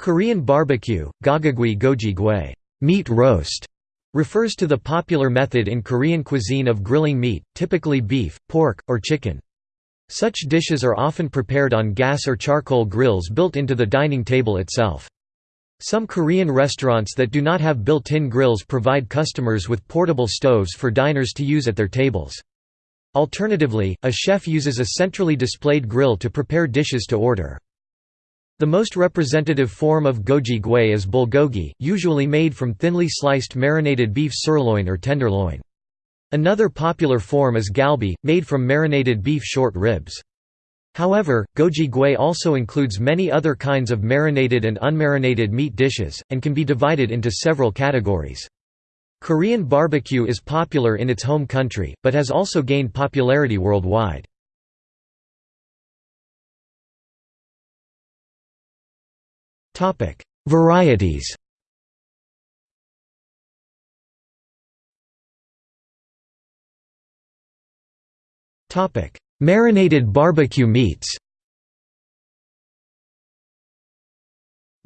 Korean barbecue, gagagui goji gui meat roast", refers to the popular method in Korean cuisine of grilling meat, typically beef, pork, or chicken. Such dishes are often prepared on gas or charcoal grills built into the dining table itself. Some Korean restaurants that do not have built-in grills provide customers with portable stoves for diners to use at their tables. Alternatively, a chef uses a centrally displayed grill to prepare dishes to order. The most representative form of goji gui is bulgogi, usually made from thinly sliced marinated beef sirloin or tenderloin. Another popular form is galbi, made from marinated beef short ribs. However, goji gui also includes many other kinds of marinated and unmarinated meat dishes, and can be divided into several categories. Korean barbecue is popular in its home country, but has also gained popularity worldwide. Varieties Topic: Marinated barbecue meats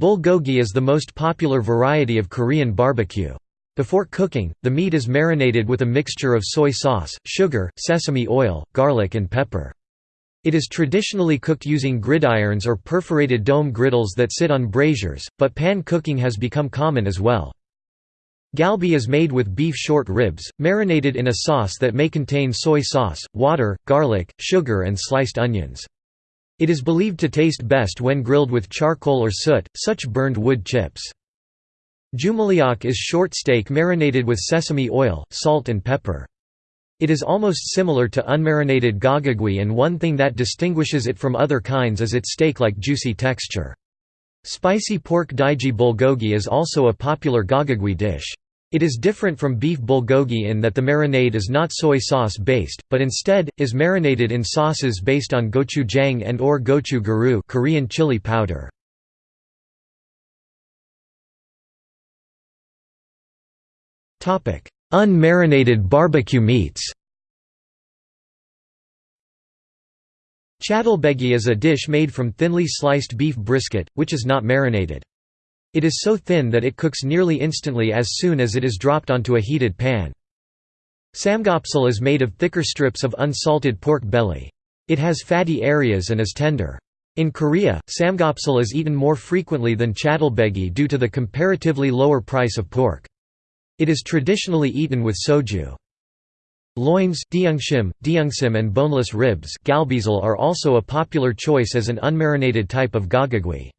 Bulgogi is the most popular variety of Korean barbecue. Before cooking, the meat is marinated with a mixture of soy sauce, sugar, sesame oil, garlic and pepper. It is traditionally cooked using gridirons or perforated dome griddles that sit on braziers, but pan cooking has become common as well. Galbi is made with beef short ribs, marinated in a sauce that may contain soy sauce, water, garlic, sugar and sliced onions. It is believed to taste best when grilled with charcoal or soot, such burned wood chips. Jumulleok is short steak marinated with sesame oil, salt and pepper. It is almost similar to unmarinated gagagui and one thing that distinguishes it from other kinds is its steak-like juicy texture. Spicy pork dwaeji bulgogi is also a popular gagagui dish. It is different from beef bulgogi in that the marinade is not soy sauce based, but instead, is marinated in sauces based on gochujang and or gochugaru Korean chili powder. Unmarinated barbecue meats Chadolbaegi is a dish made from thinly sliced beef brisket, which is not marinated. It is so thin that it cooks nearly instantly as soon as it is dropped onto a heated pan. Samgyeopsal is made of thicker strips of unsalted pork belly. It has fatty areas and is tender. In Korea, samgyeopsal is eaten more frequently than chadolbaegi due to the comparatively lower price of pork. It is traditionally eaten with soju. Loins, deungshim, deungsim and boneless ribs are also a popular choice as an unmarinated type of gagagui.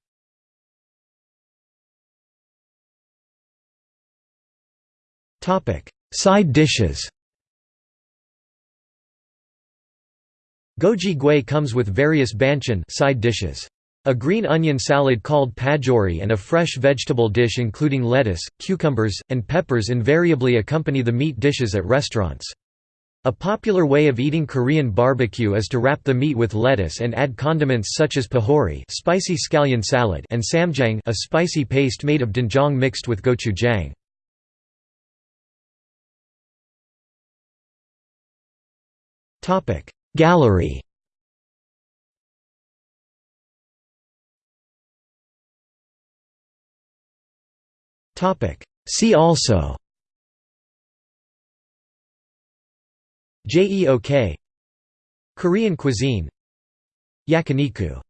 Side dishes Goji gui comes with various banchan side dishes. A green onion salad called pajeori and a fresh vegetable dish including lettuce, cucumbers, and peppers invariably accompany the meat dishes at restaurants. A popular way of eating Korean barbecue is to wrap the meat with lettuce and add condiments such as pajeori spicy scallion salad and ssamjang a spicy paste made of doenjang mixed with gochujang. Gallery See also. JEOK Korean cuisine. Yakiniku